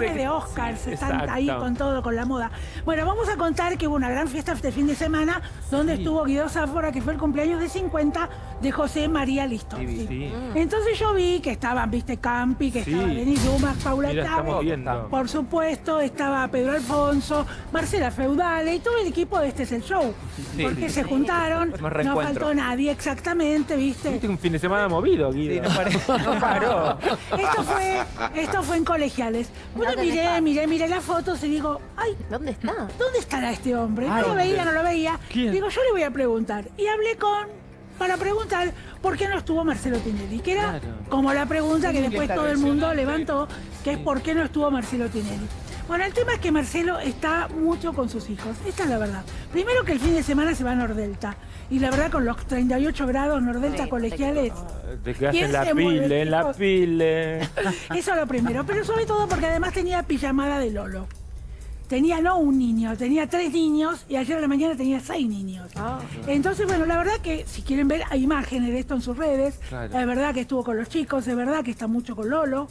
de Oscars, están Exacto. ahí con todo, con la moda. Bueno, vamos a contar que hubo una gran fiesta este fin de semana donde estuvo Guido Sáfora, que fue el cumpleaños de 50 de José María Listo. Sí, sí. Entonces yo vi que estaban, viste, Campi, que Sí. estaba Denis Dumas, Paula viendo. por supuesto, estaba Pedro Alfonso, Marcela Feudale y todo el equipo de Este es el Show. Sí, porque sí, se juntaron, no faltó nadie exactamente, viste. Tuviste un fin de semana movido, Guido. Sí, no paró. No paró. Esto fue, esto fue en colegiales. Bueno, ¿Dónde miré, miré, miré las fotos y digo, ay, ¿Dónde está? ¿dónde estará este hombre? No lo veía, no lo veía. ¿Quién? Digo, yo le voy a preguntar. Y hablé con, para preguntar por qué no estuvo Marcelo Tinelli, que era Claro. como la pregunta que después todo el mundo levantó, que es por qué no estuvo Marcelo Tinelli. Bueno, el tema es que Marcelo está mucho con sus hijos, esta es la verdad. Primero que el fin de semana se va a Nordelta, y la verdad con los 38 grados Nordelta Sí, colegiales, Te quedaste ¿Quién en la se mueve, pile, en la pile. Eso es lo primero, pero sobre todo porque además tenía pijamada de Lolo. Tenía no un niño, tenía tres niños y ayer a la mañana tenía seis niños. Ah. Entonces, bueno, la verdad que si quieren ver, hay imágenes de esto en sus redes. Claro. Es verdad que estuvo con los chicos, es verdad que está mucho con Lolo.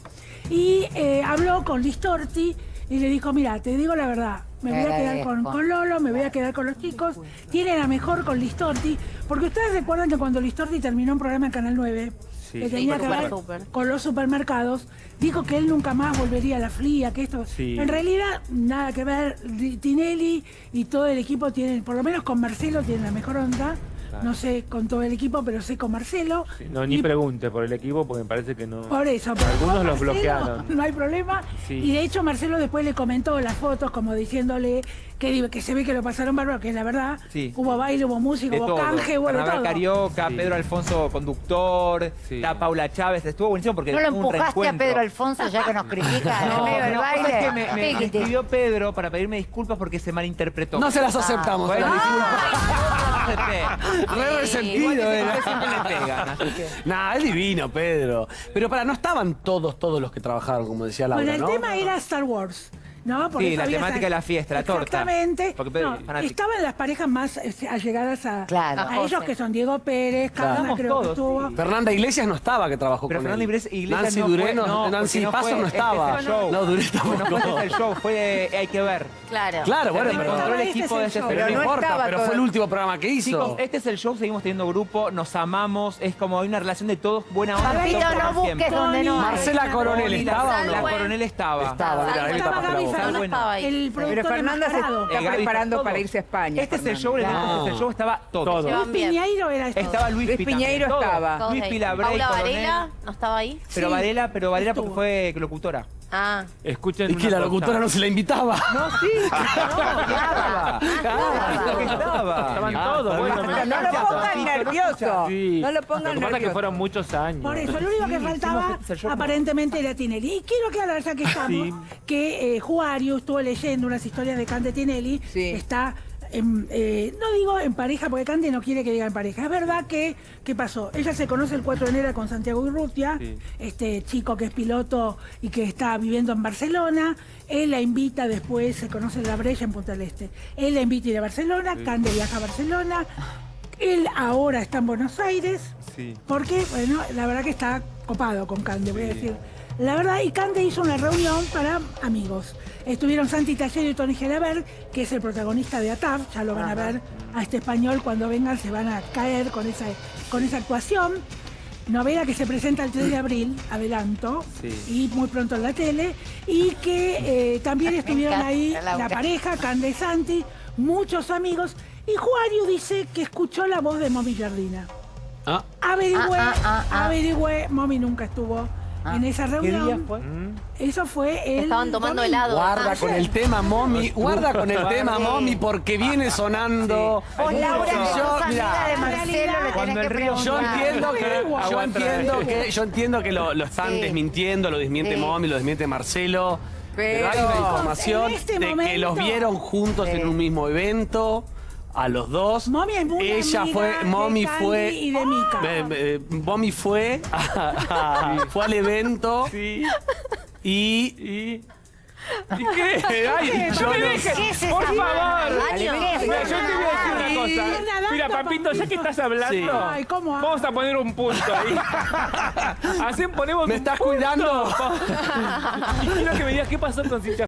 Y eh, habló con Listorti y le dijo, mira, te digo la verdad, me voy a quedar con, con Lolo, me voy a quedar con los chicos. Tiene la mejor con Listorti, porque ustedes recuerdan que cuando Listorti terminó un programa en Canal 9, Sí. que tenía con que ver con los supermercados, dijo que él nunca más volvería a la fría, que esto... Sí. En realidad, nada que ver, Tinelli y todo el equipo tienen, por lo menos con Marcelo tienen la mejor onda, Claro. no sé con todo el equipo, pero sé con Marcelo. Sí, No, ni Y pregunte por el equipo porque me parece que no. por eso, pero Algunos los bloquearon. No hay problema. Sí. Y de hecho Marcelo después le comentó las fotos como diciéndole que, que se ve que lo pasaron bárbaro, que es la verdad. Sí. Hubo baile, hubo música, De hubo todo. canje, hubo de Carnaval todo. Carioca, Sí. Pedro Alfonso conductor, Sí. está Paula Chávez. Estuvo buenísimo porque ¿No lo empujaste a. Pedro Alfonso ya que nos critica No, medio del no, baile? es que me, me- escribió Pedro para pedirme disculpas porque se malinterpretó. No se las aceptamos. Bueno, ¿eh? disculpas. Re resentido Igual que era. siempre le pegan, así que... Nah, es divino, Pedro. Pero para, no estaban todos, todos los que trabajaron, como decía Laura, Bueno, el ¿no? tema era Star Wars. ¿No? Por Sí, la temática de la fiesta, la torta. Exactamente. Porque Pedro No, estaban las parejas más eh, allegadas a, Claro. a ellos, que son Diego Pérez, Claro. Carla Estamos creo que todos, estuvo. sí. Fernanda Iglesias no estaba, que trabajó Pero con Fernanda él. Iglesias, Iglesias Nancy no Duré fue, no- no, Nancy porque no Paso fue, no este estaba. es el show. No, Duré No fue desde el show, fue de Hay que ver. Claro. Claro, bueno, pero, reencontró el Este equipo es de el show. pero no no importa, estaba pero fue el último programa que hizo. Chicos, este es el show, seguimos teniendo grupo, nos amamos, es como hay una relación de todos, buena onda. Papito, no busques donde no. Marcela Coronel la- estaba o La no? coronel estaba. Estaba, Estaba Fernández, Bueno. estaba ahí. el productor Pero Fernanda se está Eh, preparando todo. para irse a España. Este es el Fernanda. show, el evento, Ah. este es el show, estaba todo. Todo. Luis. Piñeiro era esto. Estaba Luis, Luis Pi Piñeiro también, todo. estaba. Luis. Pilabrey, Paula. Varela, ¿no estaba ahí? Pero Sí. Varela, pero Varela porque fue locutora. Ah. Escuchen Es que la cosa. locutora no se la invitaba. No, sí, no, estaba. Claro, que estaba. Estaban Ah, todos, bueno, no lo pongan nervioso. Sí. No lo Lo pongan que pasa es que nervioso. fueron muchos años. Por eso, lo único que faltaba aparentemente era Tinelli. Y quiero aclarar, ya que estamos, Sí. que eh, Estuvo leyendo unas historias de Cande Tinelli. Sí. Está, en, eh, no digo en pareja, porque Cande no quiere que diga en pareja. Es verdad que, ¿qué pasó? Ella se conoce el 4 de enero con Santiago Urrutia, Sí. este chico que es piloto y que está viviendo en Barcelona. Él la invita después, se conoce en la Brecha en Punta del Este. Él la invita a ir a Barcelona, Cande viaja a Barcelona. Él ahora está en Buenos Aires. Sí. Porque, bueno, la verdad que está copado con Cande, voy a decir. La verdad, y Cande hizo una reunión para amigos. Estuvieron Santi Taller y Tony Gelabert, que es el protagonista de ATAF, ya lo van a ver a este español cuando vengan, se van a caer con esa, con esa actuación. Novela que se presenta el 3 de abril, adelanto, Sí. y muy pronto en la tele, y que eh, también estuvieron ahí la pareja, Cande y Santi, muchos amigos, y Juario dice que escuchó la voz de Momi Jardina. Ah, Averigüé, Ah, ah, ah, ah. averigüé, Mommy nunca estuvo en esa ¿Qué reunión. día fue? Mm. Eso fue el Estaban tomando domingo. helado. guarda Ah, con el tema mommy, guarda con el tema mommy porque viene sonando. Vos, Laura, que Yo, mirá, de Marcelo, le tenés que. Yo entiendo que, yo entiendo que, yo entiendo que lo, lo están Sí. desmintiendo, lo desmiente Sí. Mommy, lo desmiente Marcelo. Pero, hay una Pero- información este de que momento- los vieron juntos en un mismo evento, a los dos. Mommy es muy Ella amiga fue, de Mommy Candy fue, y de Mica. Eh, eh, Mommy fue, a- a- fue al evento Sí. y Y. ¿Y qué? Ay, no me dejes, ¿Qué es por favor. mano? Mira, yo te voy a decir una cosa. Mira, Papito, ya que estás hablando, Sí. Ay, ¿cómo vamos a poner un punto ahí. Así ponemos ¿Me un estás punto. cuidando? Y quiero que me digas qué pasó con Cincha